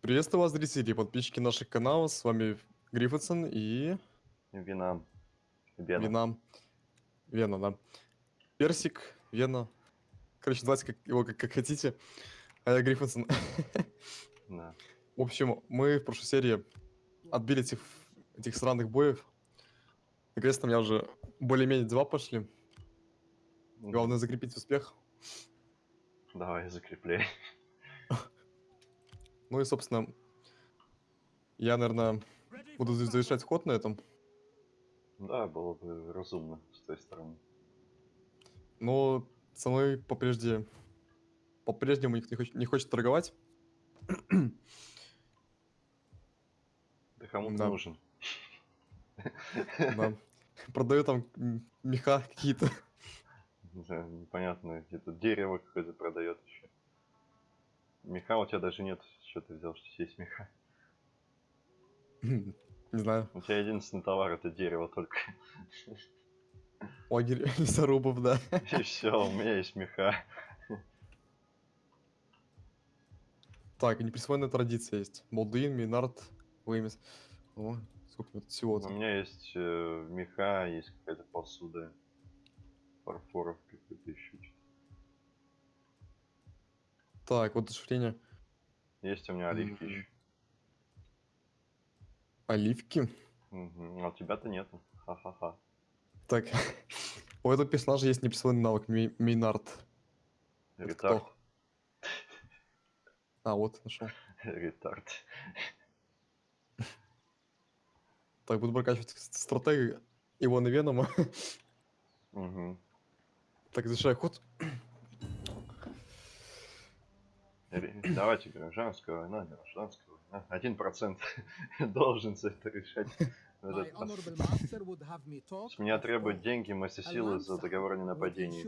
Приветствую вас, зрители и подписчики наших каналов. С вами Гриффитсон и Вина. Вена. Вина. Вена, да. Персик, Вена. Короче, называйте как, его как, как хотите. А я Гриффинсон. Да. В общем, мы в прошлой серии отбили этих, этих странных боев. Наконец-то у меня уже более-менее дела пошли. Главное закрепить успех. Давай, закрепляй. Ну и, собственно, я, наверное, буду за- завершать ход на этом. Да, было бы разумно с той стороны. Но со мной по-прежде... По-прежнему никто не хочет, не хочет торговать. Да кому ты Да. нужен? Да. Продаю там меха какие-то. Да, непонятно, где-то дерево какое-то продает еще. Меха у тебя даже нет. Что ты взял, что есть меха? Не знаю. У тебя единственный товар это дерево только. Лагерь лесорубов, да. И все, у меня есть меха. Так, неприсвоенная традиция есть. Молдуин, Минард, Веймис. О, сколько тут У всего-то. меня есть э, меха, есть какая-то посуда. Фарфоров какой-то еще. Так, вот удушевление. Есть у меня оливки еще. Оливки. Мгм, А у тебя-то нету. Ха-ха-ха. Так, у этого персонажа есть неприсвоенный навык. Это Ретард. А, вот, нашел. Ретард. Так, буду прокачивать с- стратега Ивана Венома. Мгм. Так, завершаю ход. Давайте гражданская война, гражданская война. Один процент должен за это решать. С меня требуют деньги масса силы за договор о ненападении.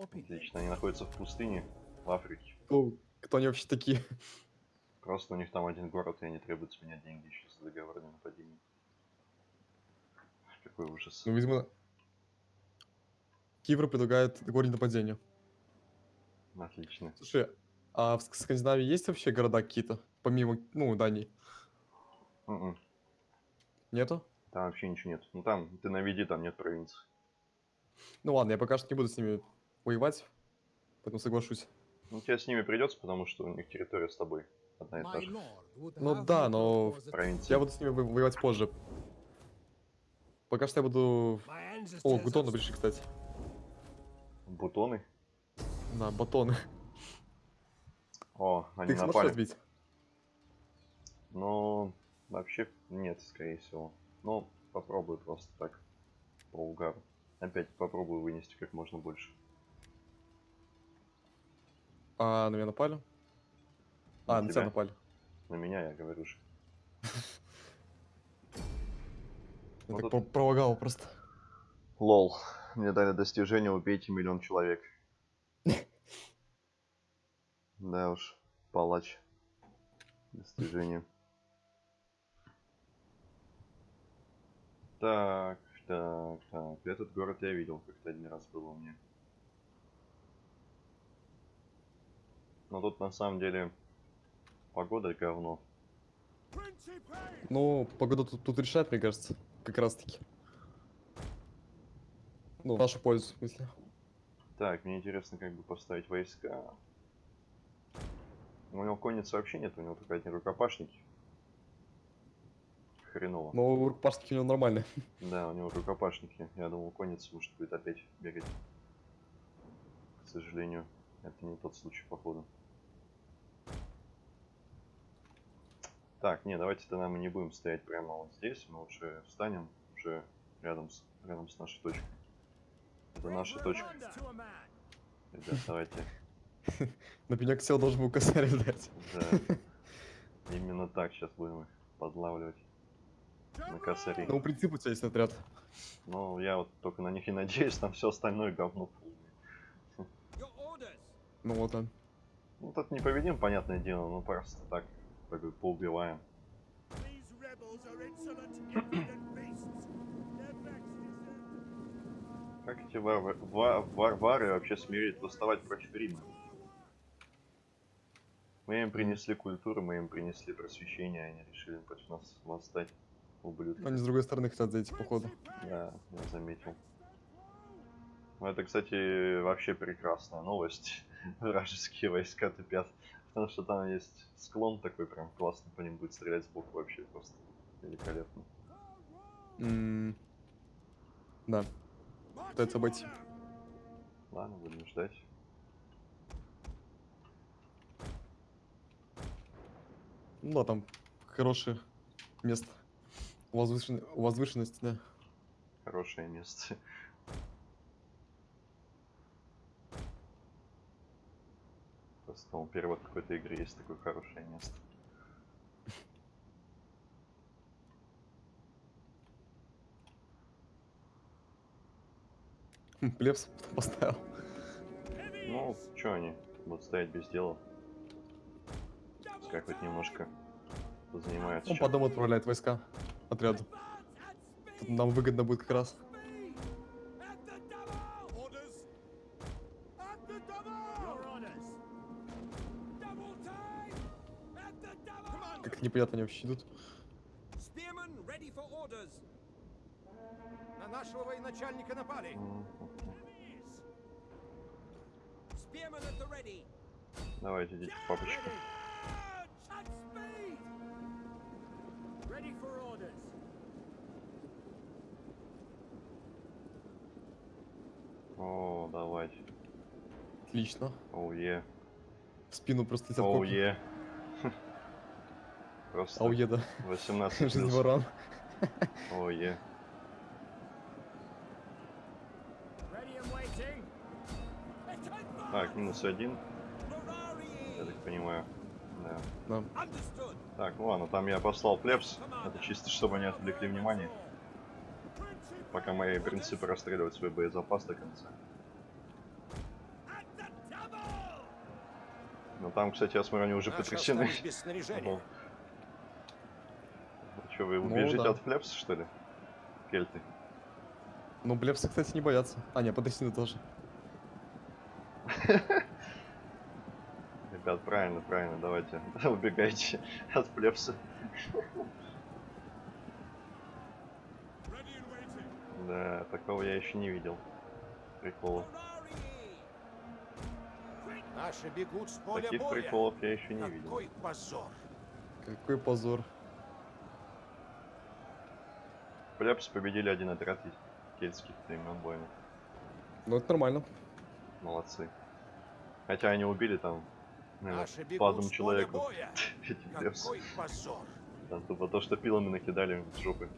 Отлично, они находятся в пустыне, в Африке. Ну, кто они вообще такие? Просто у них там один город, и они требуют с меня деньги еще за договор о ненападении. Какой ужас. Ну, видимо, Кивр предлагает договор о нападению. Отлично. Слушай, а в Ск- Скандинавии есть вообще города какие-то? Помимо, ну, Дании? Мгм. Нету? Там вообще ничего нет. Ну там, ты наведи, там нет провинции. Ну ладно, я пока что не буду с ними воевать, поэтому соглашусь. Ну тебе с ними придется, потому что у них территория с тобой одна и та же. Ну да, но Провинция. Я буду с ними во- воевать позже. Пока что я буду... О, гутоны have пришли, кстати. Бутоны. На батоны. О, Ты они их сможешь напали. разбить? Ну, вообще нет, скорее всего. Ну, попробую просто так. По угару. Опять попробую вынести как можно больше. А, на меня напали? А, На на тебя тебя. напали. На меня, я говорю же. Я Ну, так пролагал просто. Лол. Мне дали достижение убейте миллион человек. Да уж, палач. Достижение. Так, так, так. Этот город я видел, как-то один раз было у меня. Но тут на самом деле погода говно. Ну, погода тут, тут решает, мне кажется. Как раз таки. Ну, в нашу пользу, в смысле. Так, мне интересно, как бы поставить войска. У него конницы вообще нет, у него только одни рукопашники. Хреново. Но рукопашники у него нормальные. Да, у него рукопашники. Я думал, конница может будет опять бегать. К сожалению, это не тот случай, походу. Так, не, давайте тогда мы не будем стоять прямо вот здесь. Мы лучше встанем уже рядом с, рядом с нашей точкой. Это наша точка. Ребят, давайте. На пенек сел, должен был косарь дать. Да. Именно так сейчас будем их подлавливать. На косари. Ну, принцип у тебя есть отряд. Ну, я вот только на них и надеюсь, там все остальное говно полное. Ну вот он. Ну, тут не победим, понятное дело, ну просто так, как бы поубиваем. Как эти вар- ва- варвары вообще смеют восставать против Рима? Мы им принесли культуру, мы им принесли просвещение, они решили против нас восстать. Ублюдки. Они с другой стороны хотят зайти, походу. Да, я заметил. Ну, это, кстати, вообще прекрасная новость. Вражеские войска тупят. Потому что там есть склон такой, прям классно по ним будет стрелять сбоку вообще просто великолепно. М, Да, пытаются обойти. Ладно, будем ждать. Ну да, там хорошее место. Возвышен... Возвышенность, да. Хорошее место. Просто там перевод какой-то игры есть такое хорошее место. Хм, Плебс поставил. Ну, что они будут стоять без дела? Пускай хоть немножко позанимаются. Он по дому отправляет войска отряду. Тут нам выгодно будет как раз. Как непонятно они вообще идут. Spearmen ready for orders. На нашего военачальника напали. Давайте, идите, папочка. For orders. О, давайте. Отлично. Оу е. В спину просто Оу е. Просто Ауе, да. 18 Жизнь ворон. Оу е. Так, минус один, я так понимаю. Да. Так, ну ладно, там я послал плебс. Это чисто, чтобы они отвлекли внимание. Пока мои принципы расстреливают свой боезапас до конца. Но там, кстати, я смотрю, они уже Наши потрясены. Что, вы Ну убежите да. от плебса, что ли? Кельты. Ну, плебсы, кстати, не боятся. А, нет, потрясены тоже. Ребят, правильно, правильно, давайте. Убегайте от waiting. Да, такого я еще не видел. Приколов. Ferrari. Наши бегут с поля Таких боя. приколов я еще не видел. Какой позор. Какой позор. Плебс победили один отряд кельтских племен воинов. Ну, это нормально. Молодцы. Хотя они убили там, Наши. Эти плебсы. Какой позор. Там тупо то, что пилами накидали в жопы.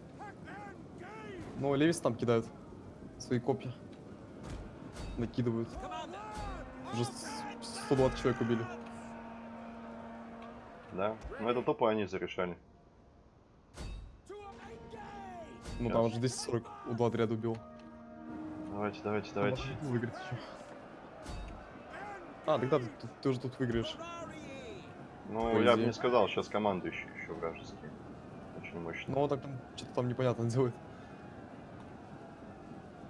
Ну, Левис там кидают свои копья. Накидывают. Уже с- 120 человек убили. Да? Ну это тупо они зарешали. Ну, там уже 240 у два отряда убил. Давайте, давайте, давайте. выиграть еще. А, тогда ты, ты- ты уже тут выиграешь. Ну, по я бы не сказал, сейчас командующий еще вражеский. Очень мощный. Ну, так там что-то там непонятно делает.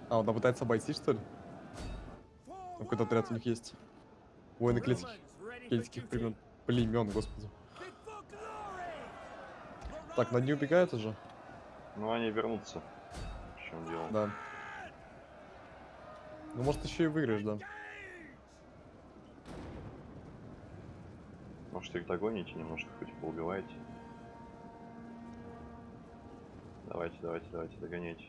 А, он там пытается обойти, что ли? Там Какой-то отряд у них есть. Воины кельтских duty. племен. Племен, господи. Так, над ней убегают уже? Ну, они вернутся. В чем дело? Да. Ну, может, еще и выиграешь, да. Может, их догоните немножко, хоть поубиваете. Давайте, давайте, давайте, догоняйте.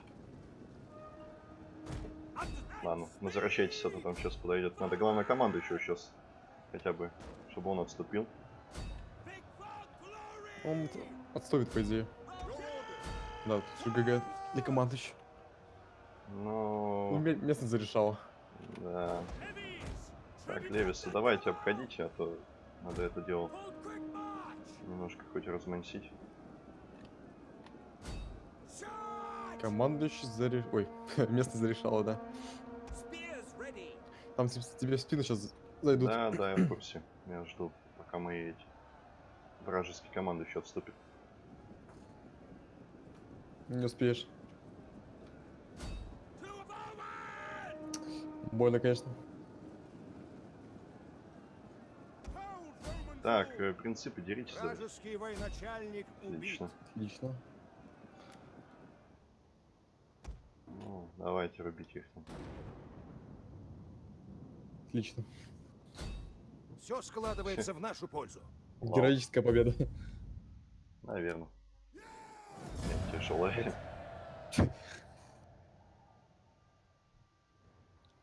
Ладно, возвращайтесь, а то там сейчас подойдет. Надо, главное, команду еще сейчас. Хотя бы, чтобы он отступил. Он отступит, по идее. Да, тут ГГ для команды еще. Ну, Ну, ме- местность зарешала. да. Так, Левиса, давайте обходите, а то надо это дело немножко хоть размансить. Командующий зареш... Ой, местность зарешала, да. Там те- тебе в спину сейчас зайдут. Да, да, я в курсе. Я жду, пока мои эти вражеские команды еще отступят. Не успеешь. Больно, конечно. Так, э, принципы деритесь. Вражеский военачальник. Отлично. Отлично. Ну, давайте рубите их там. Отлично. Все складывается в нашу пользу. Вау. Героическая победа. Наверное. Тяжелая.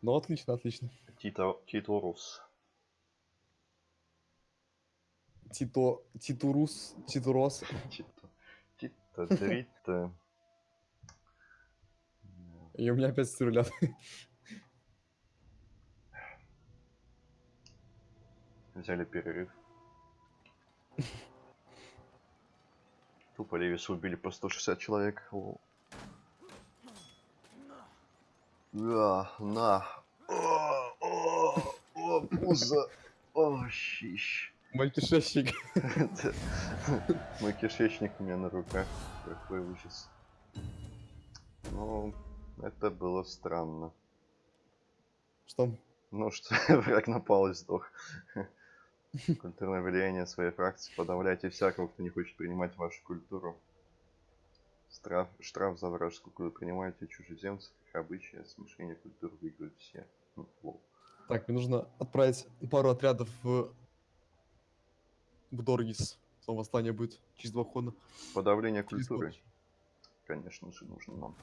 Ну, отлично, отлично. Тито, Тито... Титурус... Титурос. Тито. Тито, Дрита. И у меня опять стрелят. Взяли перерыв. Тупо Левиса убили по 160 человек. Лол. Да, на. О, о, о, пузо. О, щищ. Мой кишечник. Мой кишечник у меня на руках. Какой ужас. Ну, это было странно. Что? Ну что, враг напал и сдох. Культурное влияние своей фракции. Подавляйте всякого, кто не хочет принимать вашу культуру. Штраф, штраф за вражескую культуру. Принимайте чужеземцев, их обычаи, смешение культур выиграют все. Ну. Так, мне нужно отправить пару отрядов в... В Доргис. Там восстание будет через два хода. Подавление Через культуры, год. конечно же, нужно нам.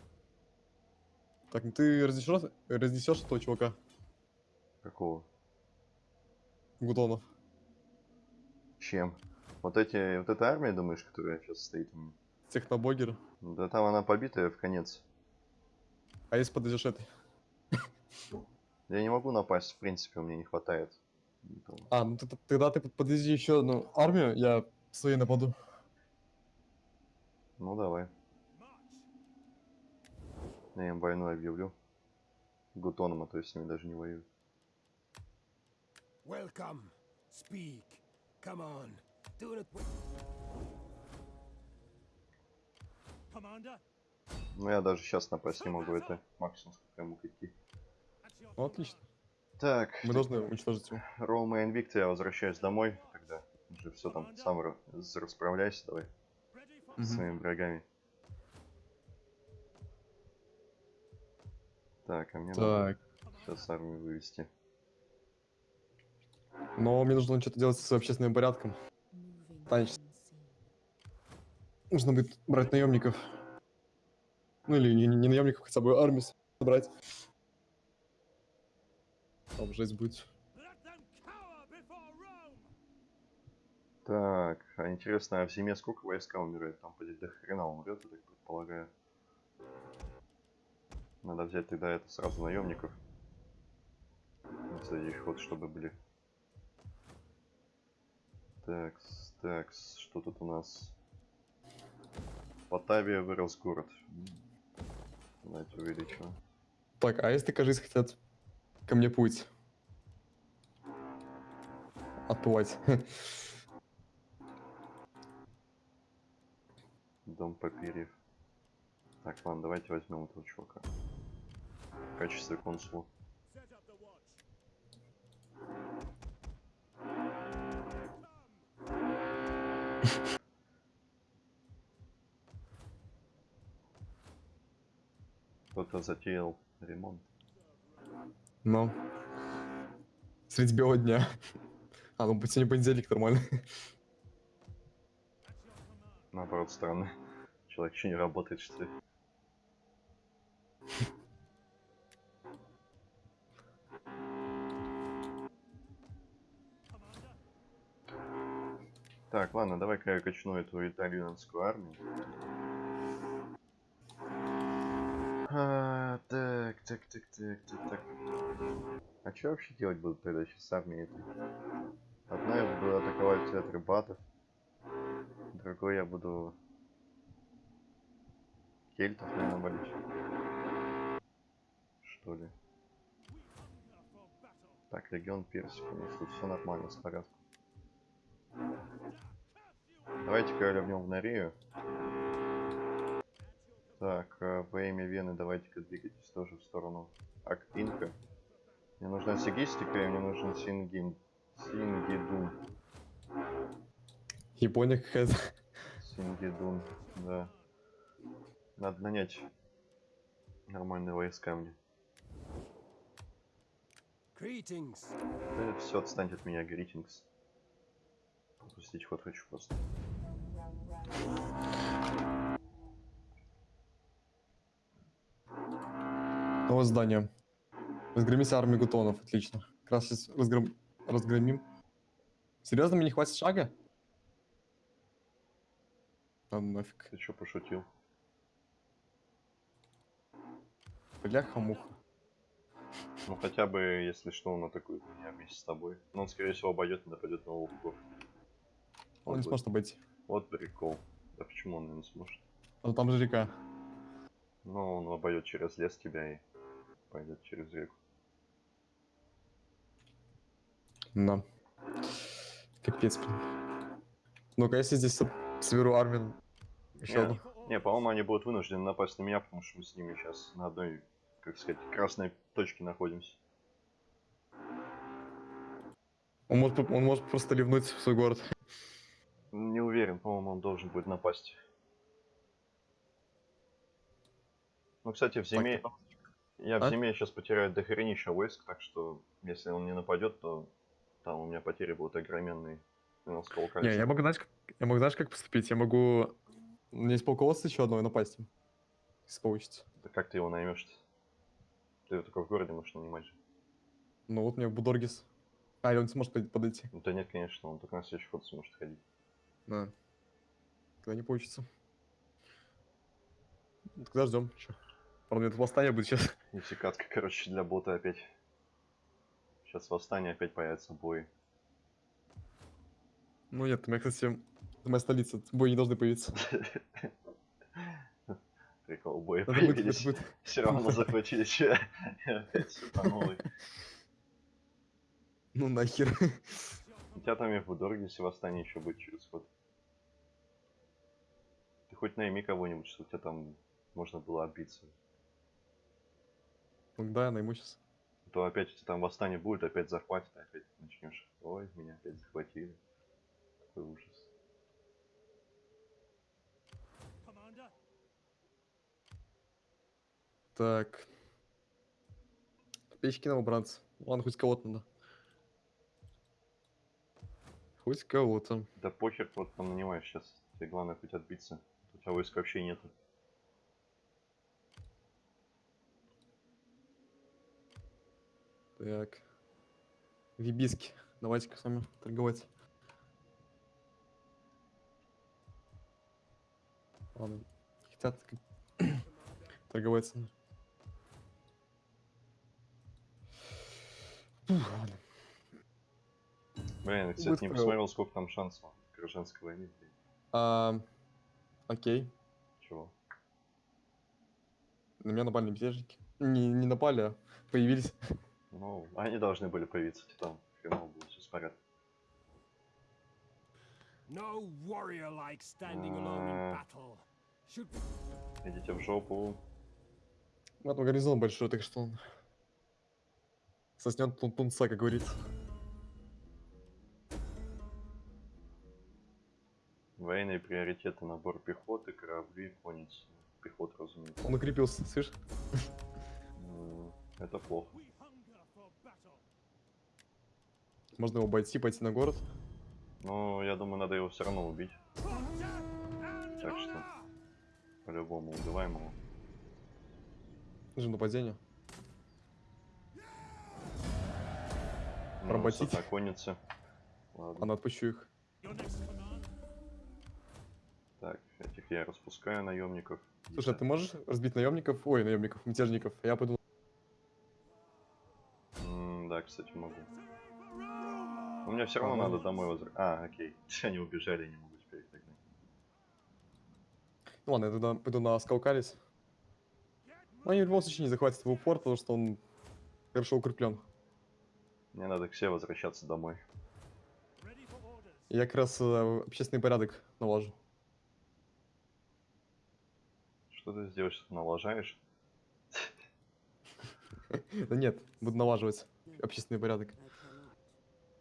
Так, ну ты разнесешь, разнесешь этого чувака? Какого? Гудонов. Чем? Вот эти, вот эта армия, думаешь, которая сейчас стоит? Технобогер. Да там она побитая в конец. А если подойдешь этой? Я не могу напасть, в принципе, у меня не хватает. А, ну тогда ты подвези еще одну армию, я своей нападу. Ну давай. Я им войну объявлю. Гутоном, а то есть с ними даже не воюю. Welcome. Speak. Come on. Do it. Commander. Ну я даже сейчас напасть не могу, это максимум, сколько я могу идти. Ну, отлично. Так, Мы должны уничтожить его. Рома и Инвикта, я возвращаюсь домой тогда. Уже все там сам ра- с- расправляйся давай Мгм. со своими врагами. Так, а мне надо Так. сейчас армию вывести. Но мне нужно что-то делать с общественным порядком. Конечно. Нужно будет брать наемников. Ну или не, не наемников, хотя бы армию собрать. Там жесть будет. Так, а интересно, а в зиме сколько войска умирает? Там поди до хрена умрет, я так предполагаю. Надо взять тогда это сразу наемников. Их вот, чтобы были. Так, так, что тут у нас? Батавия вырос город. Давайте увеличим. Так, а если, кажется, хотят ко мне путь? Отплывать. Дом Папирьев. Так, ладно, давайте возьмем этого чувака. В качестве консула. Кто-то затеял ремонт. Но. Средь белого дня. А, ну сегодня понедельник нормально. Наоборот, странно. Человек еще не работает, что ли? Так, ладно, давай-ка я качну эту итальянскую армию. А, так, так, так, так, так, так. А что вообще делать будут тогда сейчас с армией? Одна я буду атаковать театр батов, другой я буду кельтов, наверное, валить. Что ли? Так, легион персик, у нас тут все нормально, с порядком. Давайте-ка я ливнем в Норию. Так, э, во имя Вены давайте-ка двигайтесь тоже в сторону Акпинка. Мне нужна сигистика и мне нужен Сингин. Сингидун. Япония какая-то. Сингидун, да. Надо нанять нормальные войска мне. Greetings. Да все, отстаньте от меня, гритингс. Пустить ход хочу просто. Новое здание. Разгромите армию гутонов, отлично. Как раз сейчас разгром... разгромим. Серьезно, мне не хватит шага? А нафиг. Ты чё пошутил? Бляха-муха. Ну хотя бы, если что, он атакует меня вместе с тобой. Но он, скорее всего, обойдет и нападет на луку. Он не сможет обойти. Вот прикол. Да почему он не сможет? А там же река. Ну, он обойдет через лес тебя и пойдет через реку. Да. Капец, блин. Ну-ка, если здесь со- соберу армию еще Не, одну. Не, по-моему, они будут вынуждены напасть на меня, потому что мы с ними сейчас на одной, как сказать, красной точке находимся. Он может, он может просто ливнуть в свой город. Не уверен, по-моему, он должен будет напасть. Ну, кстати, в зиме... Я в А? зиме сейчас потеряю дохренища войск, так что если он не нападет, то там у меня потери будут огроменные. Не, я могу, знаешь, как, я могу, знаешь, как поступить? Я могу... У меня есть полководство еще одно и напасть. Если получится. Да как ты его наймешь-то? Ты его только в городе можешь нанимать же. Ну вот мне Будоргис. А, или он не сможет под- подойти. Ну да нет, конечно, он только на следующий ход сможет ходить. Да. Когда не получится. Тогда ждем. Че? Правда, это восстание будет сейчас. Нефтекатка, короче, для бота опять. Сейчас восстание опять появится бой. Ну нет, у меня, кстати, это моя столица. Бои не должны появиться. Прикол, бои появились. Все равно захватили че. Опять. Ну нахер. У тебя там и в Будорге, если восстание еще будет через год. Ты хоть найми кого-нибудь, что у тебя там можно было отбиться. Ну да, я найму сейчас. То опять там восстание будет, опять захватит, опять начнешь. Ой, меня опять захватили. Какой ужас. Так. Печки новобранцы. Ладно, хоть кого-то надо. Хоть кого-то. Да похер, вот там нанимаешь сейчас. Тебе главное хоть отбиться. У тебя войск вообще нету. Так. Вибиски. Давайте-ка с вами торговать. Ладно. Хотят как- торговать со мной. Фух, ладно. Блин, я, кстати, не Быстро. посмотрел, сколько там шансов гражданской войны. А, окей. Чего? На меня напали мятежники. Не, не напали, а появились. Ну, они должны были появиться, там хреново было все с порядком. No warrior like standing alone in battle. Should Идите в жопу. Вот гарнизон большой, так что он соснет тун тунца, как говорится. Военные приоритеты, набор пехоты, корабли, конницы. Пехота, разумеется. Он укрепился, слышь? М, Это плохо. We hunger for battle. Можно его обойти, пойти на город. Но я думаю, надо его все равно убить. Так что-. По-любому убиваем его. Же нападение. Ну, конницы. Ладно. Ладно, отпущу их. Так, этих я распускаю наемников. Слушай, а ты можешь разбить наемников? Ой, наемников, мятежников. Я пойду. М, Да, кстати, могу. Но мне все равно Ага. надо домой возвращаться. А, окей. Они убежали, не могу теперь их догнать. Ну ладно, я тогда пойду на Скалкарис. Но они в любом случае не захватят его форт, потому что он хорошо укреплен. Мне надо к себе возвращаться домой. Я как раз э, общественный порядок налажу. Что ты сделаешь, что налажаешь? Да нет, буду налаживать общественный порядок.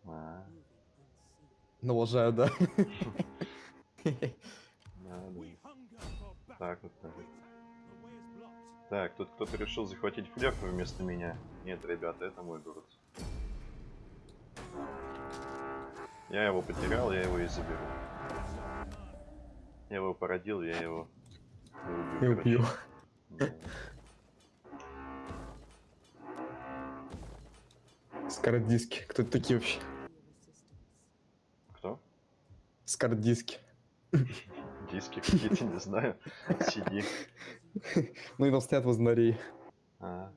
Ну, Налажаю, да. Так, вот так. Так, тут кто-то решил захватить флерку вместо меня. Нет, ребята, это мой город. Я его потерял, я его и заберу. Я его породил, я его... Я убью. Скородиски, кто такие вообще? Кто? Скордиски. Диски какие-то, не знаю. CD. Ну и там стоят возле норей. А,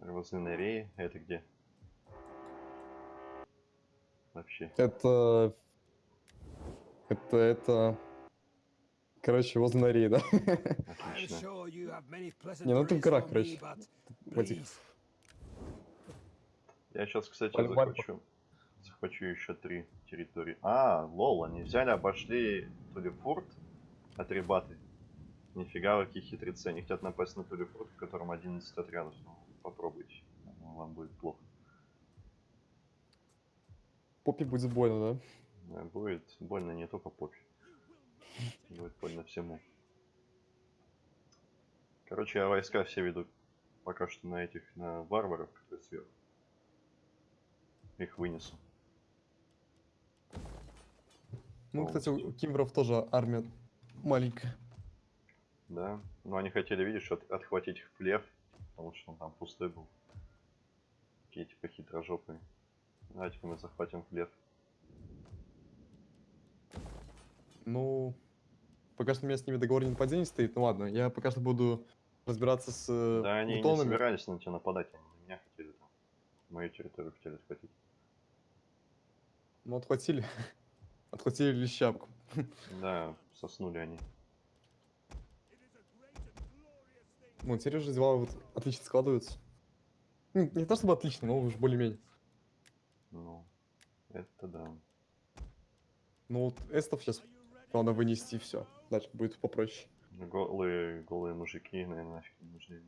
возле Нореи. Это где? Вообще. Это... Это, это... Короче, возле норей, да? Отлично. Не, ну ты в worries горах, for короче. В этих... Я сейчас, кстати, Паль- Захвачу еще три территории. А, лол, они взяли, обошли Тулифорт от Ребаты. Нифига, какие хитрецы. Они хотят напасть на Тулифорт, в котором 11 отрядов. Ну, попробуйте. Ну, Вам будет плохо. Попе будет больно, да? Будет больно не только попе. Будет больно всему. Короче, я войска все веду пока что на этих, на варваров, которые сверху. Их вынесу. Ну, кстати, у кимверов тоже армия маленькая. Да. Но они хотели, видишь, от- отхватить хлеб, потому что он там пустой был. Такие типа хитрожопые. Давайте-ка мы захватим хлеб. Ну, пока что у меня с ними договор не нападение стоит. Ну ладно, я пока что буду разбираться с э, Да они не бутонами. собирались на тебя нападать, они на меня хотели там. Мою территорию хотели отхватить. Ну, отхватили. Отхватили лещапку. Да, соснули они. Ну, уже дела вот отлично складываются. Ну, Не то чтобы отлично, но уж более-менее. Ну, это да. Ну вот эстов сейчас главное вынести все. Дальше будет попроще. Голые, голые мужики, наверное, нафиг не нужны.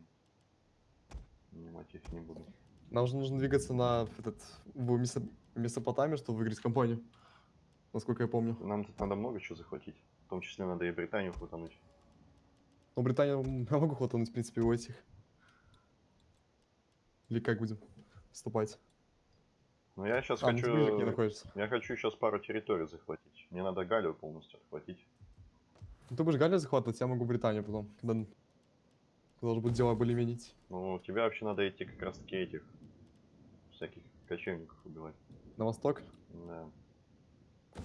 Нанимать их не буду. Нам же нужно двигаться на этот в Месо- Месопотамию, чтобы выиграть компанию. Насколько я помню. Нам тут надо много чего захватить. В том числе надо и Британию хватануть. Но Британию я могу хватануть, в принципе, у этих. Или как будем вступать? Но я сейчас А, ну хочу... находишься. Я хочу сейчас пару территорий захватить. Мне надо Галию полностью отхватить. Ну, ты будешь Галлию захватывать, я могу Британию потом, когда, когда уже будут дела более-менее идти. Ну, тебе вообще надо идти как раз таки этих всяких кочевников убивать. На восток? Да.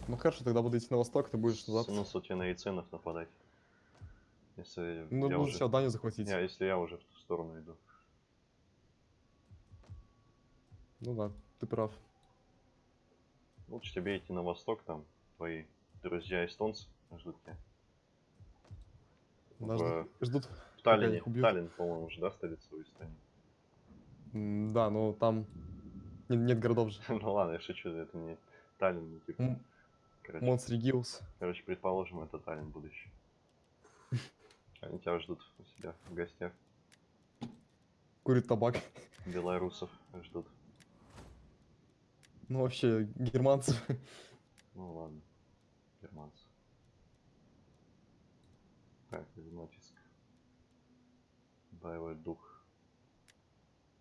Ну хорошо, тогда буду идти на восток, ты будешь назад. Смысл тебе на яйценов нападать. Если Ну, я уже... Данию захватить. Не, если я уже в ту сторону иду. Ну да, ты прав. Лучше тебе идти на восток, там твои друзья эстонцы ждут тебя. Нас В- ждут- ждут. В Таллине, убьют. Таллин, по-моему, уже, да, столица у Эстонии? Да, но там не- нет городов же. ну ладно, я шучу, это не Таллин, не типа. Короче, Монс Региус. короче, предположим, это Таллин будущий. Они тебя ждут у себя в гостях. Курит табак. Белорусов ждут. Ну вообще, германцев. Ну ладно. Германцы. Так, натиск. Боевой дух.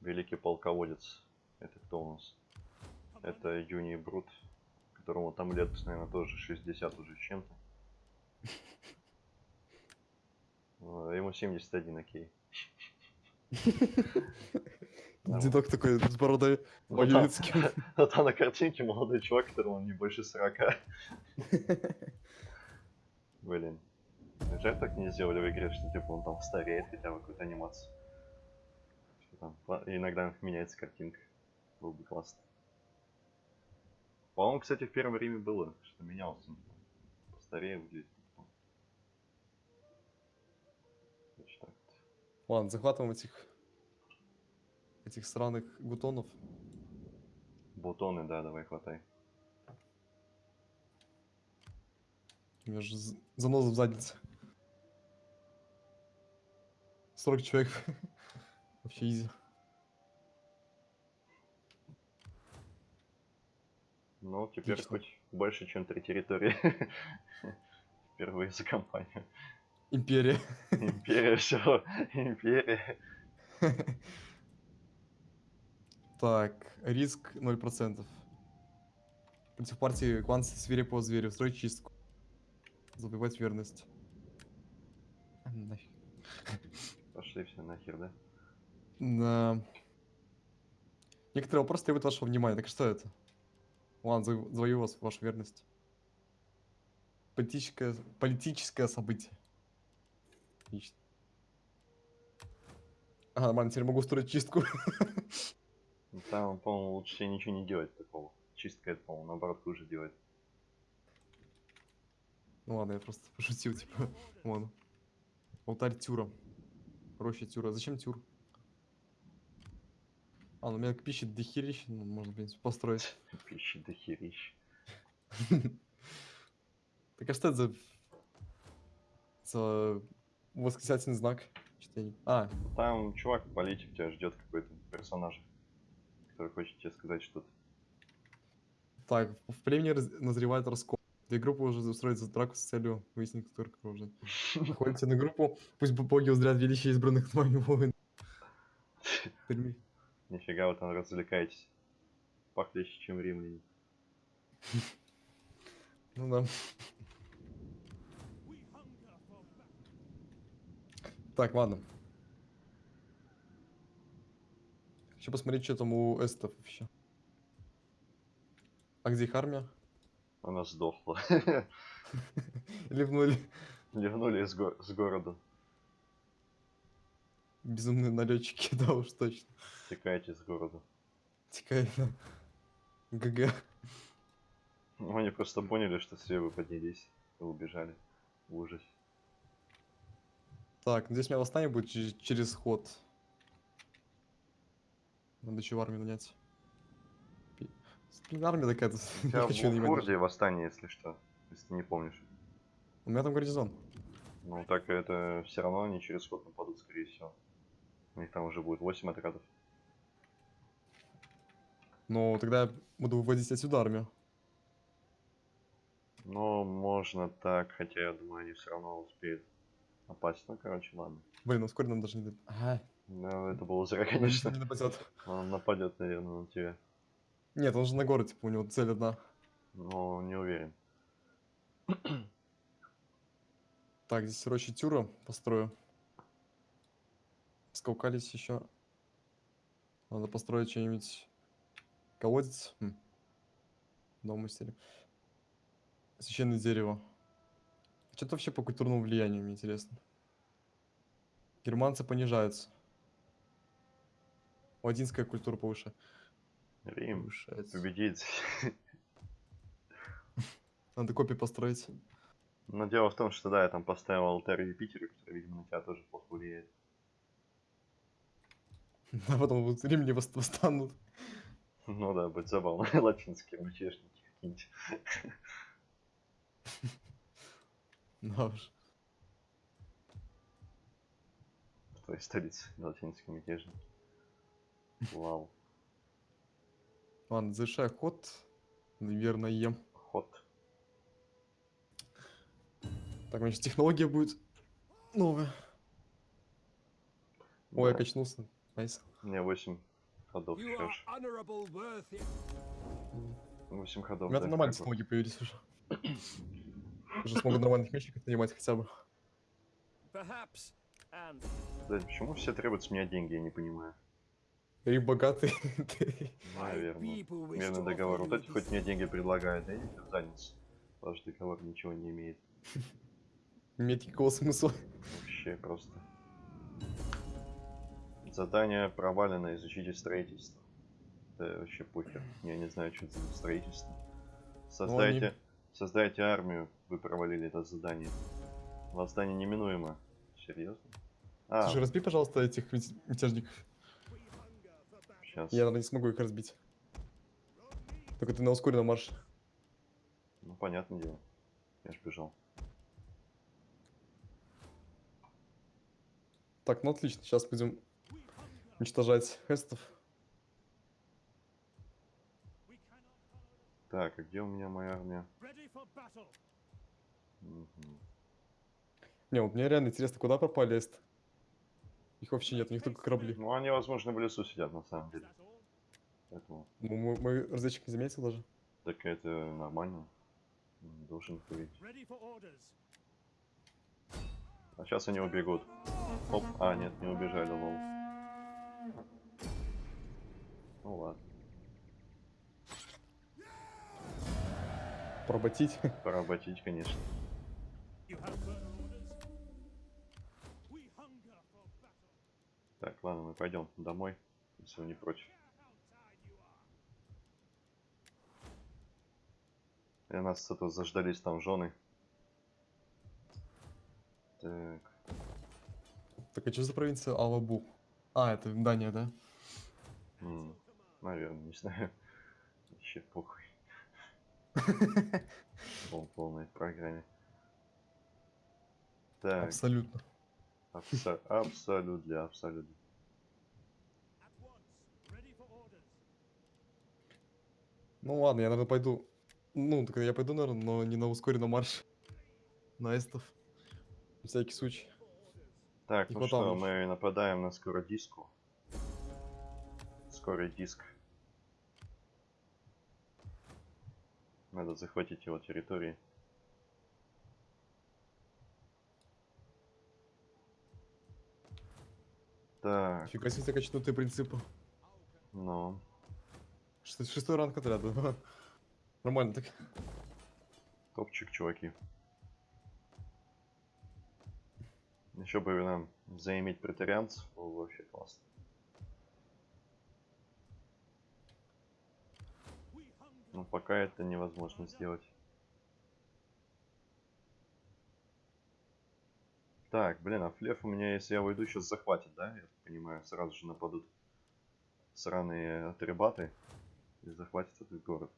Великий полководец. Это кто у нас? Это Юний Брут, которому там лет, наверное, тоже 60 уже с чем-то. Ну, Ему 71, окей. Дедок такой с бородой кем. А там на картинке молодой чувак, которому не больше 40. Блин. Жаль, так не сделали в игре, что типа он там стареет хотя бы какую-то анимацию. Что там, иногда меняется картинка. Было бы классно. По-моему, кстати, в первом Риме было, что менялся. там Постарее выглядит. Ладно, захватываем этих этих сраных гутонов. Бутоны, да, давай хватай. У меня же заноза в заднице. 40 человек. Вообще изи. Ну, теперь Отлично. хоть больше, чем три территории. Впервые за компанию. Империя. Империя, все. Империя. Так, риск 0%. Против партии клан свирепого зверя. Строить чистку. Забивать верность. Нафиг. Пошли все нахер, да? Да. Некоторые вопросы требуют вашего внимания. Так что это? Ладно, зав- завоюю вас, вашу верность. Политическое, политическое событие. Отлично. Ага, нормально, теперь могу устроить чистку. Ну, Там, по-моему, лучше ничего не делать такого. Чистка это, по-моему, наоборот хуже делает. Ну ладно, я просто пошутил, типа. Ладно. Алтарь Тюра. Роща Тюра. Зачем Тюр? А, ну у меня пищи дохерища, ну, можно, в принципе, построить. Пищи до херищ. Так а что это за... За восклицательный знак? А, Там чувак, политик, тебя ждет какой-то персонаж, который хочет тебе сказать что-то. так, в племени раз- назревает раскол. Две группы уже устроят драку с целью выяснить, кто оружие. Ходите на группу, пусть бо- боги узрят величие избранных вами воин. Нифига вы там развлекаетесь. Похлеще, чем римляне. Ну да. Так, ладно. Хочу посмотреть, что там у эстов вообще. А где их армия? Она сдохла. Ливнули Ливнули с, го- с города. безумные налетчики, да уж точно. Текайте с города. Текай ГГ. Ну, они просто поняли, что все вы поднялись и убежали. В ужасе. Так, здесь у меня восстание будет через, ход. Надо еще в армию нанять. Армия такая-то. Тебя хочу в. Форде восстание, если что. Если ты не помнишь. У меня там гарнизон. Ну так это все равно они через ход нападут, скорее всего. У них там уже будет 8 отрядов. Но тогда я буду выводить отсюда армию. Но можно так, хотя я думаю, они все равно успеют напасть. Ну, короче, ладно. Блин, ну вскоре нам даже не... Ага. Ну, это было зря, он конечно. не нападет. Он нападет, наверное, на тебя. Нет, он же на город, типа, у него цель одна. Но не уверен. Так, здесь рощи Тюра построю. Скаукались еще. Надо построить что-нибудь. Колодец. Хм. Дом стиле. Священное дерево. Что-то вообще по культурному влиянию, мне интересно. Германцы понижаются. Ладинская культура повыше. Рим повышается. победит. Надо копии построить. Но дело в том, что да, я там поставил алтарь Юпитера, который, видимо, на тебя тоже плохо влияет. А потом вот римляне вос- восстанут. Ну да, будет забавно. Латинские мятежники какие-нибудь. Да уж. В твоей столице латинские мятежники. Вау. Ладно, завершаю ход. Наверное. Ход. Так, сейчас технология будет новая. Ой, я Да. качнулся. Найс. У меня 8 ходов worthy. 8 У ходов. меня да, там нормальные технологии появились уже. Уже смогу нормальных мечников нанимать хотя бы. Блядь, почему все требуют с меня деньги, я не понимаю. И богатый. Наверное. Мирный договор. Вот эти хоть мне деньги предлагают, да идите в задницу. Ваш договор ничего не имеет. Нет никакого смысла. Вообще просто. Задание провалено, изучите строительство. Да вообще похер. Я не знаю, что это за строительство. Создайте, создайте армию, вы провалили это задание. Восстание неминуемо. Серьезно? А, Слушай, разбей, пожалуйста, этих мят- мятежников. сейчас. Я, наверное, не смогу их разбить. Только ты на ускоренном марше. Ну, понятное дело. Я ж бежал. Так, ну отлично. Сейчас будем уничтожать хестов. Так, а где у меня моя армия? Мгм. Не, вот мне реально интересно, куда пропали эст. Их вообще нет, у них только корабли. Ну, они, возможно, в лесу сидят, на самом деле. Поэтому, Ну, Мой, мой разведчик не заметил даже. так это нормально. Должен orders. А сейчас они убегут. Оп, а, нет, не убежали, лол. Ну ладно, Поработить. поработить, конечно. Так, ладно, мы пойдем домой, если вы не против. И нас это заждались там жены. Так, Так, а что за провинция Алабу? А, это Дания, да? м, наверное, не знаю. Вообще похуй. Пол полной программе. Так, Абсолютно. абсо- абсолютно, абсолютно. Ну ладно, я, наверное, пойду... Ну, так я пойду, наверное, но не на ускоренном марше. На эстов. На всякий случай. Так, Не ну хватало что, мы нападаем на скородиску. Скорый диск. Надо захватить его территории. Так, Фига себе, качнутые принципы. ну, шестой ранг отряда. Нормально так. топчик, чуваки. Еще бы нам заиметь претарианцев, было бы вообще классно. Но пока это невозможно сделать. Так, блин, а флеф у меня, если я выйду, сейчас захватит, да? Я понимаю, сразу же нападут сраные атрибаты и захватят этот город.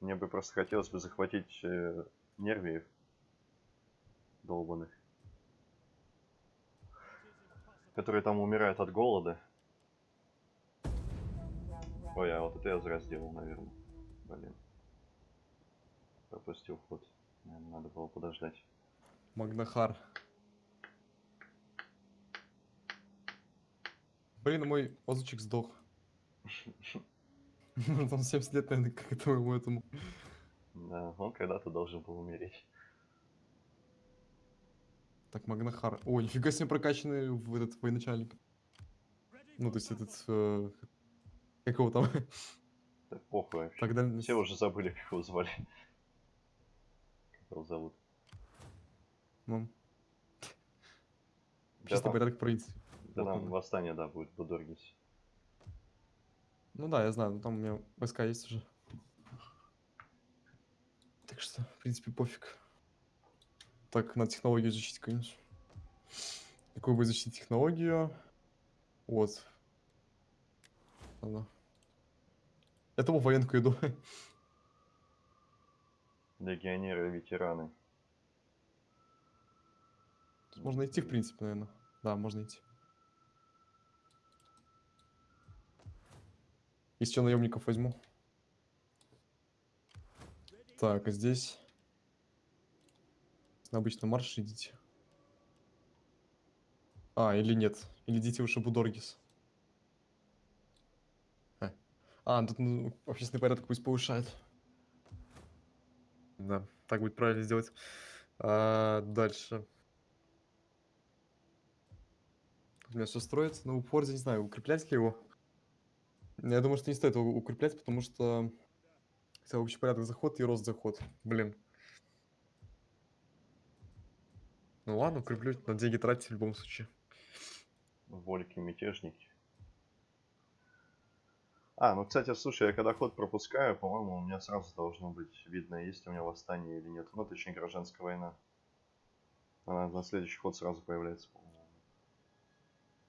Мне бы просто хотелось бы захватить э, нервиев долбанных, которые там умирают от голода. Ой, а вот это я зря сделал, наверное. Блин. Пропустил ход. Наверное, надо было подождать. Магнахар. Блин, мой озвучик сдох. Может, он 70 лет, наверное, как этому этому. Да, он когда-то должен был умереть. Так, Магнахар. Ой, нифига себе прокачанный в этот военачальник. Ну, то есть этот... э, как его там? Да похуй вообще. Тогда... Все уже забыли, как его звали. Как его зовут. Ну, Да чисто там, порядок провинции. да Вот там он. восстание, да, будет в Будоргисе. Ну да, я знаю, но там у меня войска есть уже. Так что, в принципе, пофиг. Так, надо технологию изучить, конечно. Какую бы изучить технологию? Вот. Ладно. Этому военку иду. Легионеры, ветераны. Тут Можно идти, в принципе, наверное. Да, можно идти. Если что, наемников возьму. Так, а здесь... На обычном марше идите. А, или нет. Или идите выше Будоргис. А, а тут ну, общественный порядок пусть повышает. Да, так будет правильно сделать. А, дальше. У меня все строится. Ну, упор, не знаю, укреплять ли его. Я думаю, что не стоит его укреплять, потому что... Хотя общий порядок заход и рост заход. Блин. Ну ладно, укреплю. На деньги тратить в любом случае. Вольки, мятежники. А, ну, кстати, слушай, я когда ход пропускаю, по-моему, у меня сразу должно быть видно, есть у меня восстание или нет. Ну, точнее, гражданская война. Она на следующий ход сразу появляется, по-моему.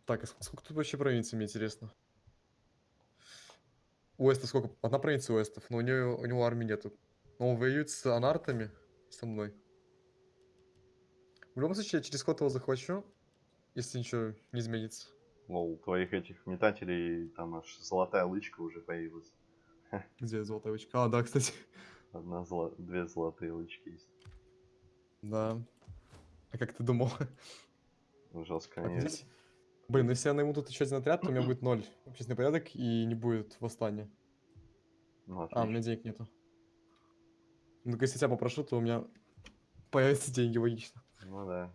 Так, а ск- сколько тут вообще провинций, мне интересно? У Эста сколько? Одна провинция у Эстов, но у него, у него армии нету. Но он воюет с анартами со мной. В любом случае, я через ход его захвачу, если ничего не изменится. Лол, твоих этих метателей, там аж золотая лычка уже появилась. Где золотая вычка? А, да, кстати. Одна золо... две золотые лычки есть. Да. А как ты думал? Жестко здесь- Блин, ну если я найму тут еще один отряд, то у меня будет ноль общественный порядок и не будет восстания. Ну, А, у меня денег нету. Ну, если я тебя попрошу, то у меня появятся деньги, логично. Ну да.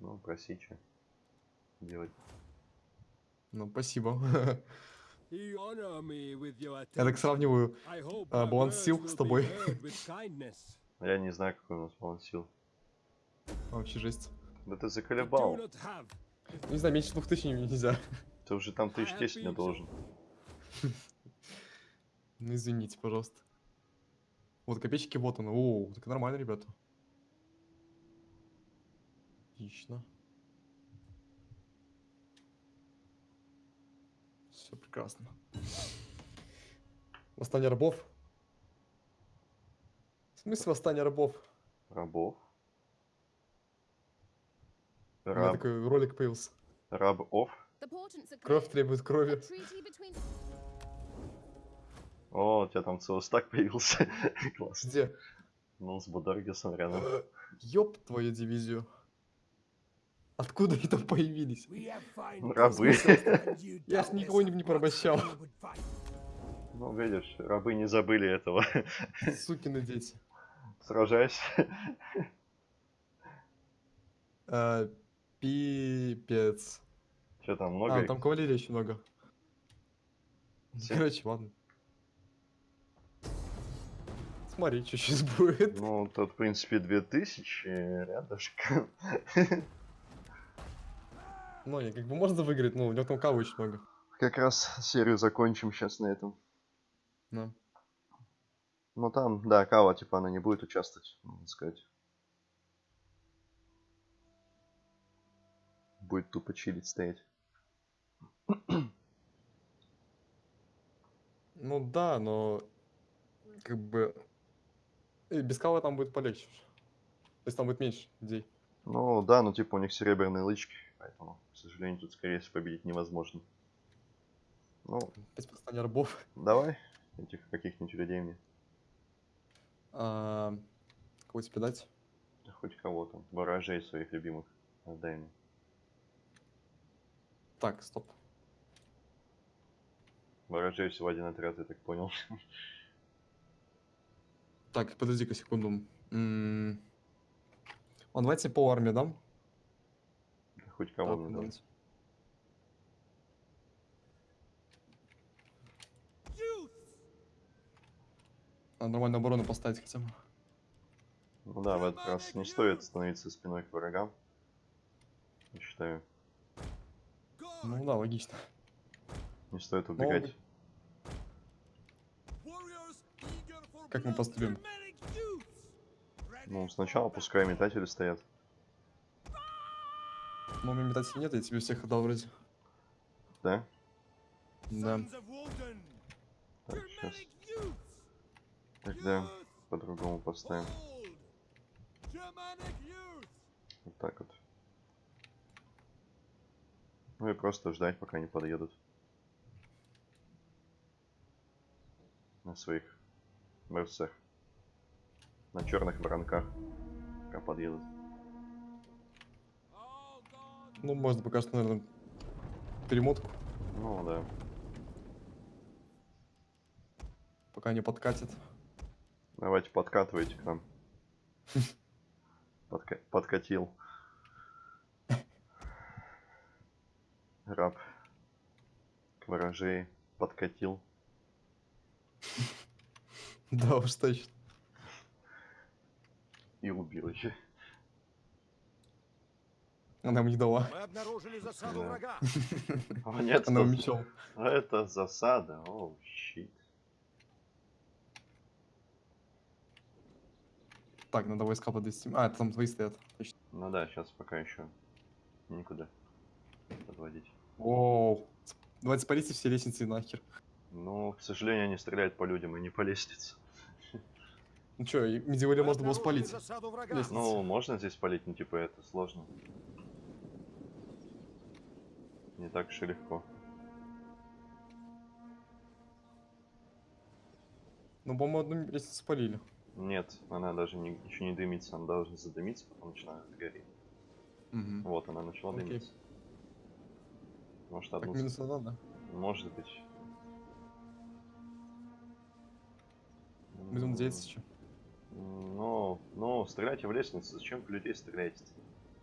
Ну, проси, что делать. Ну, спасибо. Я так сравниваю. А, баланс сил с тобой. Я не знаю, какой у нас баланс сил. Вообще жесть. Да ты заколебал. Ну, не знаю, меньше двух тысяч не- нельзя. Ты уже там тысяч десять мне been должен. Ну, извините, пожалуйста. Вот копеечки, вот оно. О, так нормально, ребята. Отлично. Все прекрасно. Восстание рабов? В смысле восстание рабов? Рабов. У меня Раб... такой ролик появился. Рабов. Кровь требует крови. О, у тебя там целый стак появился. Класс. Где? Ну, с Бударгисом рядом. Ёб твою дивизию. Откуда они там появились? Рабы. Я ж doubtless никого не, порабощал. Ну, видишь, рабы не забыли этого. Сукины дети. Сражайся. А, Пипец. Что там, много? А, их? там кавалерии очень много. Все? Короче, ладно. Смотри, что сейчас будет. Ну, тут, в принципе, 2000 рядышком. Ну, не, как бы можно выиграть, но у него там кавы очень много. Как раз серию закончим сейчас на этом. Да. Ну, там, да, Кава, типа, она не будет участвовать, можно сказать. Будет тупо чилить стоять. Ну да, но как бы и без кавы там будет полегче. То есть там будет меньше людей. Ну, да, ну, типа, у них серебряные лычки, поэтому, к сожалению, тут, скорее всего, победить невозможно. Ну, Опять восстание рабов. давай этих каких-нибудь людей мне. А, кого тебе дать? Да Хоть кого там, ворожей своих любимых. Отдай мне. Так, стоп. Ворожей всего один отряд, я так понял. Так, подожди-ка секунду. М, Ладно, давайте по армии дам. Хоть кого Так, мне дам. давайте. Надо нормальную оборону поставить хотя бы. Ну да, в этот раз не стоит становиться спиной к врагам. Я считаю, Ну да, логично. не стоит убегать. Как мы поступим? Ну, сначала пускай метатели стоят. У меня метателей нет, я тебе всех отдал вроде. Да? Да. Так, сейчас. Тогда по-другому поставим. Вот так вот. Ну и просто ждать, пока они подъедут. На своих мерцах. На черных воронках. Пока подъедут. Ну, можно пока что, наверное, перемотку, Ну да. пока не подкатит. Давайте подкатывайте к нам. Подка- Подкатил. Раб. К ворожей подкатил. Да уж точно. И убил еще. Она ему не дала. Мы обнаружили засаду врага. О, нет, Она это, мечом. это засада. О, щит. Так, надо войска подвести. А, это там твои стоят. Точно. Ну да, сейчас пока еще никуда подводить. Оу. Давайте спалите все лестницы нахер. Ну, к сожалению, они стреляют по людям, и не по лестнице. Ну Медиоле Мы можно было спалить. Ну, можно здесь палить, но типа это сложно. Не так уж и легко. Ну, по-моему, одну лестницу спалили. Нет, она даже не, еще не дымится, она должна задымиться, потом начинает гореть. Мгм. Вот, она начала Окей. дымиться. Может, Так, одну... минус одна, да? Может быть. Минус 10 еще. М, Ну, ну, стреляйте в лестницу, зачем в людей стреляете?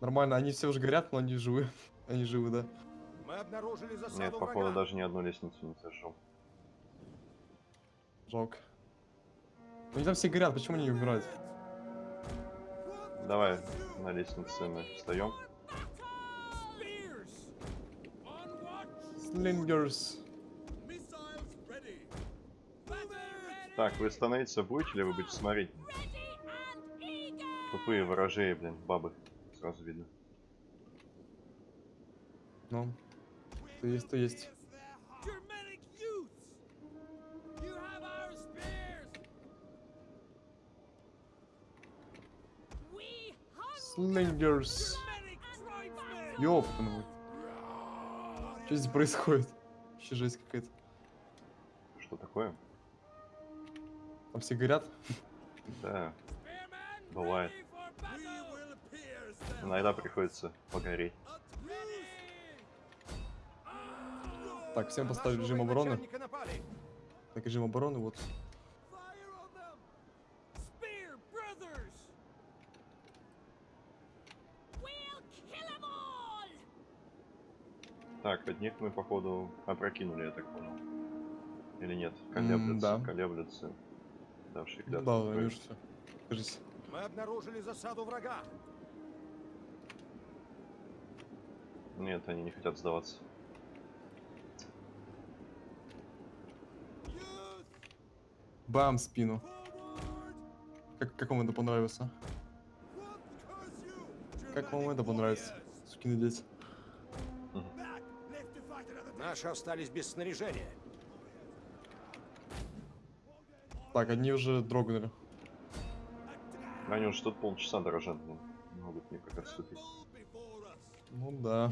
Нормально, они все уже горят, но они живы. Они живы, да. Мы обнаружили засаду Нет, походу, врага. даже ни одну лестницу не сожжем. Жалко. Ну, Они там все горят, почему они не умирают? Давай на лестнице мы встаем. Слингерс. Так, вы становиться будете или вы будете смотреть? Тупые ворожеи, блин, бабы. Сразу видно. Ну, то есть, то есть. Germanic tribesmen! Ёпаный. Что здесь происходит? Вообще жесть какая-то. Что такое? Там все горят. Да, Бывает. иногда приходится погореть. Так, всем поставили режим обороны. Так, режим обороны, вот. Fire on them! Spear brothers! Так, одних мы, походу, опрокинули, я так понял. Или нет? Колеблются, да. колеблются. Да, свою. они уже все. Кажись. Мы обнаружили засаду врага. Нет, они не хотят сдаваться. Бам, спину. Как, как вам это понравилось, а? Как вам это понравится? Сукины дети. Наши остались без снаряжения. Так, одни уже дрогнули. Они уже тут полчаса дрожат, блин. Не могут никак отступить. Ну да.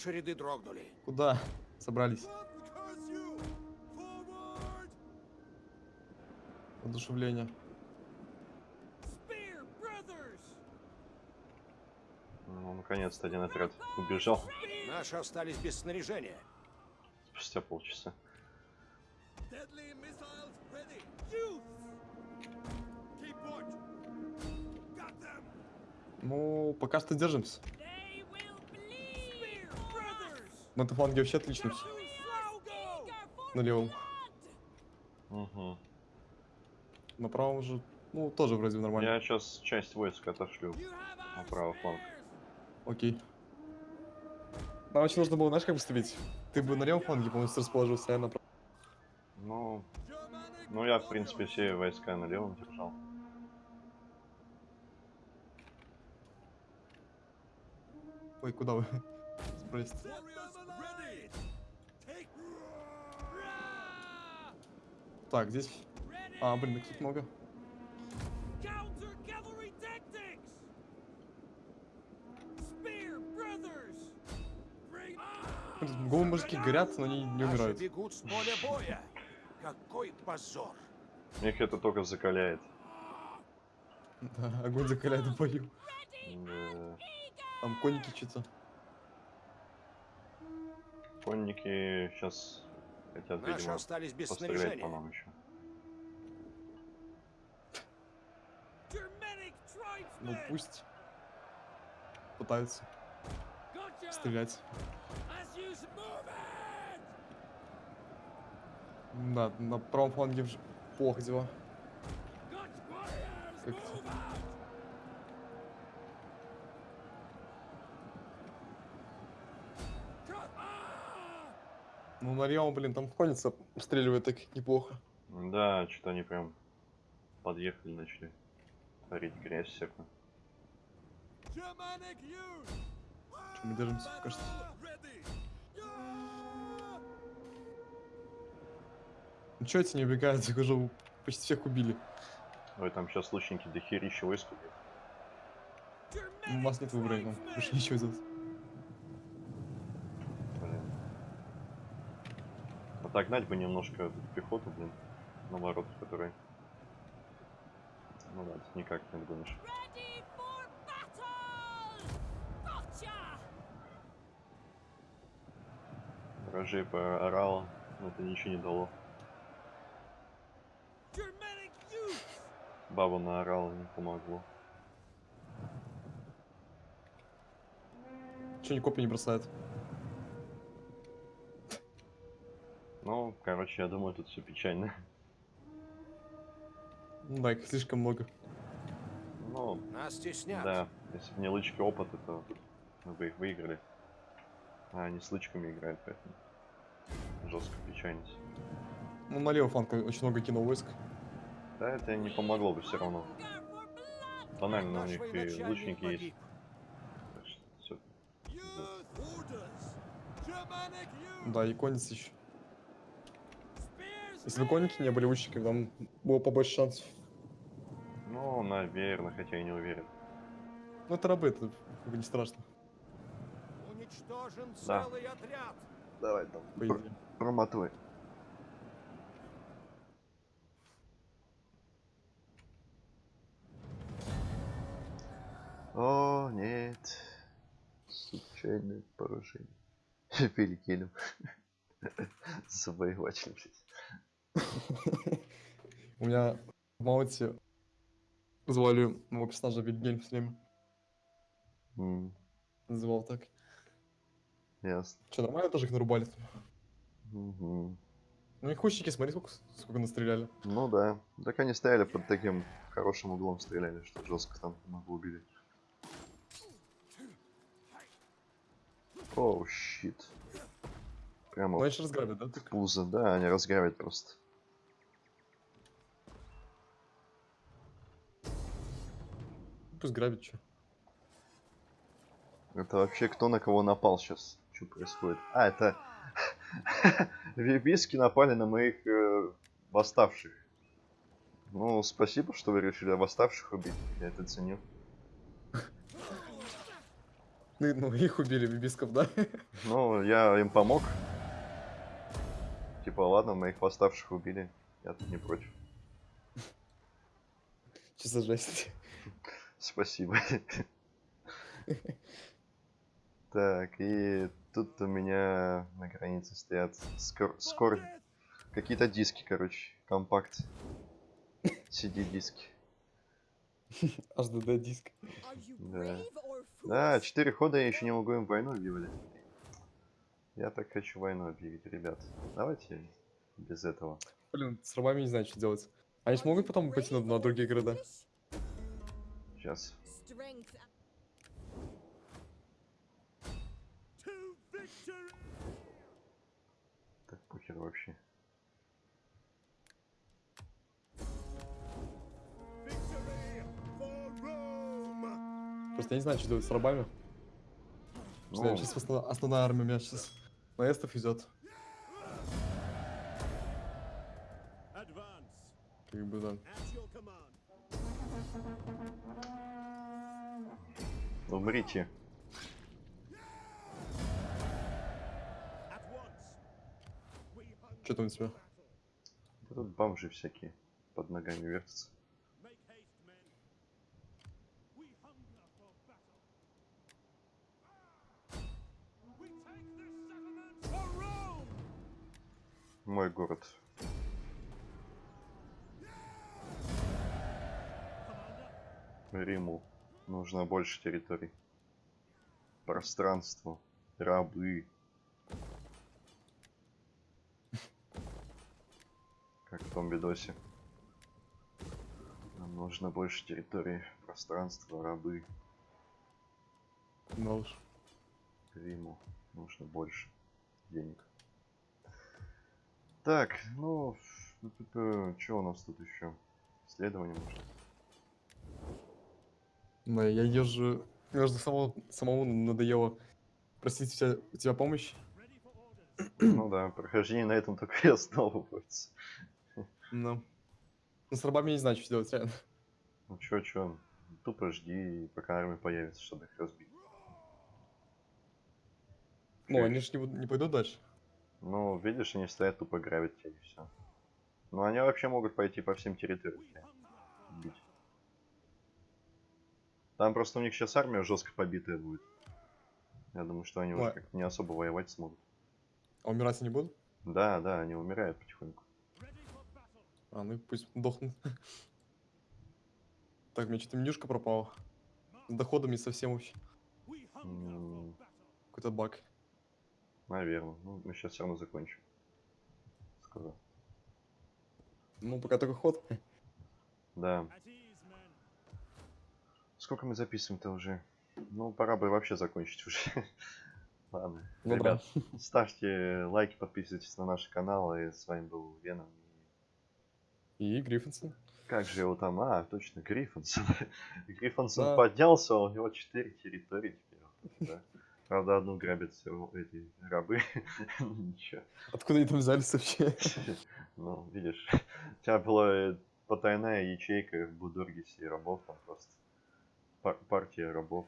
Наши ряды дрогнули. Куда собрались? Одушевление. Ну, наконец-то один отряд убежал Наши остались без снаряжения. спустя полчаса. Ну, пока что держимся. На этом фланге вообще отлично! На левом. Угу. На правом уже, ну, тоже вроде нормально. Я сейчас часть войск отошлю. На правый фланг. Окей. Нам еще нужно было, знаешь, как поступить? Ты бы на левом фланге полностью расположился, а я на правом. Ну, ну я, в принципе, все войска на левом держал. Ой, куда вы? Спросите. Так, здесь... А, блин, их тут много. Голые мужики горят, но они не умирают. бегут с поля боя. Какой позор. Их это только закаляет. Да, огонь закаляет в бою. Да. Там конники что-то. Конники сейчас хотят, Наши видимо, остались без пострелять по снаряжения. нам еще. Ну пусть. Пытаются Gotcha! стрелять. Да, на правом фланге плохо дела. Gotcha, Ну на левом, блин, там конница стреливает так неплохо. Да, что-то они прям подъехали, начали творить грязь всякую. Что мы держимся что. Yeah! Ну чё эти не убегают? Их уже почти всех убили. Ой, там сейчас лучники до херища войск. У вас нет выбора, нам больше ничего делать. Отогнать бы немножко эту пехоту, блин, на ворот, которые... Ну да, тут никак не отгонишь. Рожей поорала, но это ничего не дало. Баба наорала, не помогло. Чё они копии не бросают? Ну, короче, я думаю, тут все печально. Да, их слишком много. Ну, Нас теснят. да, если бы не лычки опыта, то мы бы их выиграли. А они с лычками играют, поэтому жестко печально. Ну, на левый фланг очень много кинул войск. Да, это не помогло бы все равно. Банально у них и лучники есть. Да, и конница еще. Если бы конники не были лучниками, там было побольше шансов. Ну, наверное, хотя и не уверен. Ну, это рабы, это как бы не страшно, Уничтожен Да. целый отряд. Давай там. Проматывай. О, нет. Случайное поражение. Перекинем. Завоеватель, блядь. У меня в Мауте звали моего персонажа Вильгельм все время. М, Называл так. Ясно. Че, нормально тоже их нарубали? Мгм. Ну, их лучники, смотри, сколько, сколько настреляли. Ну да. Так они стояли под таким хорошим углом, стреляли, что жестко там много убили. Оу, щит. Прямо Ну, они же разграбят, да? Так? пузо, да, они разграбят просто. Пусть грабят, что. Это вообще кто на кого напал сейчас? Что происходит? А, это вибиски напали на моих э, восставших. Ну, спасибо, что вы решили восставших убить. Я это ценю. Ну, ну, их убили, бибисков, да? Ну, я им помог. Типа, ладно, моих восставших убили. Я тут не против. Что за жесть? Спасибо. Так, и тут у меня на границе стоят скор... скор... Какие-то диски, короче. Компакт. CD-диски. HDD диск. Да. Да, foolish? четыре хода я еще не могу им войну объявлять. Я так хочу войну объявить, ребят. Давайте без этого. Блин, с рабами не знаю, что делать. Они же Are могут you потом пойти на, на другие города? Сейчас. Так, похер вообще. Просто я не знаю, что делать с рабами. Ну, сейчас основная, основная армия у меня сейчас наэстов идет. Advance! Как бы, да. Умрите. Что там у тебя? Да Тут бомжи всякие под ногами вертятся. Мой город. Риму нужно больше территорий. Пространство. Рабы. Как в том видосе. Нам нужно больше территории. Пространство, рабы. Ну уж. Риму нужно больше денег. Так, ну, что у нас тут еще? Исследование может. Ну, я езжу... Мне уже самому, самому надоело просить у тебя, у тебя помощь. Ну да, прохождение на этом только и основывается. Ну. Ну, с рабами не знаю, что делать, реально. Ну чё, чё, тупо жди, пока армия появится, чтобы их разбить. Ну, они же не, будут- не пойдут дальше. Ну, видишь, они стоят тупо грабят тебя и все. Ну, они вообще могут пойти по всем территориям. тебя бить. Там просто у них сейчас армия жестко побитая будет. Я думаю, что они уже Ой. как-то не особо воевать смогут. А умирать они будут? Да, да, они умирают потихоньку. А, ну пусть дохнут. Так, меня что-то менюшка пропала. С доходами совсем вообще. М, Какой-то баг. Наверное. Ну, мы сейчас все равно закончим. Сказал. Ну, пока только ход. Да. Сколько мы записываем-то уже? Ну, пора бы вообще закончить уже. Ладно. Ну Ребят, ставьте лайки, подписывайтесь на наш канал. И с вами был Веном. И Гриффинсон. Как же его там? А, точно, Гриффинсон. Гриффинсон Да. поднялся, у него 4 территории теперь. да. Правда, одну грабят всё эти рабы. Ничего. Откуда они там взялись вообще? Ну, видишь, у тебя была потайная ячейка в Будургисе рабов, там просто пар- партия рабов.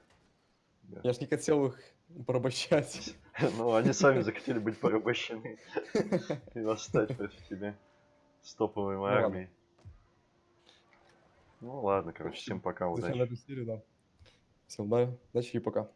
Да. Я ж не хотел их порабощать. Ну, они сами захотели быть порабощены и восстать против тебя с топовой ладно. армией. Ну ладно, короче, всем пока, удачи. Всем да, удачи и пока.